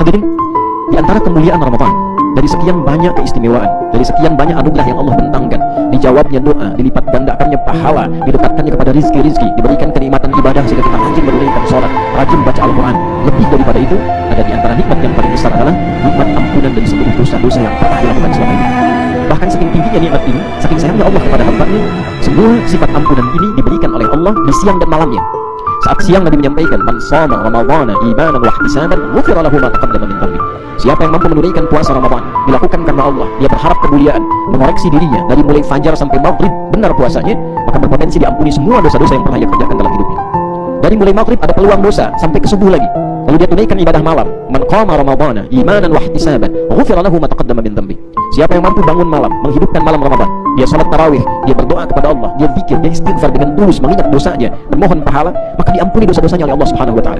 Hadirin, di antara kemuliaan Ramadan, dari sekian banyak keistimewaan, dari sekian banyak anugerah yang Allah bentangkan, dijawabnya doa, dilipat gandakannya pahala, didekatkannya kepada rizki-rizki, diberikan kenikmatan ibadah sehingga kita rajin menunaikan sholat, rajin baca Al-Quran. Lebih daripada itu, ada di antara nikmat yang paling besar adalah nikmat ampunan dari seluruh dosa-dosa yang pernah dilakukan selama ini. Bahkan saking tingginya nikmat ini, saking sayangnya Allah kepada hambanya, semua sifat ampunan ini diberikan oleh Allah di siang dan malamnya. Saat siang Nabi menyampaikan, "Man shoma Ramadhana imanan wa ihtisaban, ghufira lahu ma taqaddama min dhanbi." Siapa yang mampu menunaikan puasa Ramadan, dilakukan karena Allah, dia berharap kemuliaan, mengoreksi dirinya dari mulai fajar sampai maghrib, benar puasanya, maka berpotensi diampuni semua dosa-dosa yang pernah ia kerjakan dalam hidupnya. Dari mulai maghrib ada peluang dosa sampai ke subuh lagi. Lalu dia tunaikan ibadah malam. Man qama Ramadhana imanan wa ihtisaban, ghufira lahu ma taqaddama min dhanbi. Siapa yang mampu bangun malam, menghidupkan malam Ramadan, dia salat tarawih, dia berdoa kepada Allah, dia zikir, dia istighfar dengan tulus mengingat dosanya, memohon pahala, diampuni dosa-dosanya oleh Allah Subhanahu wa taala.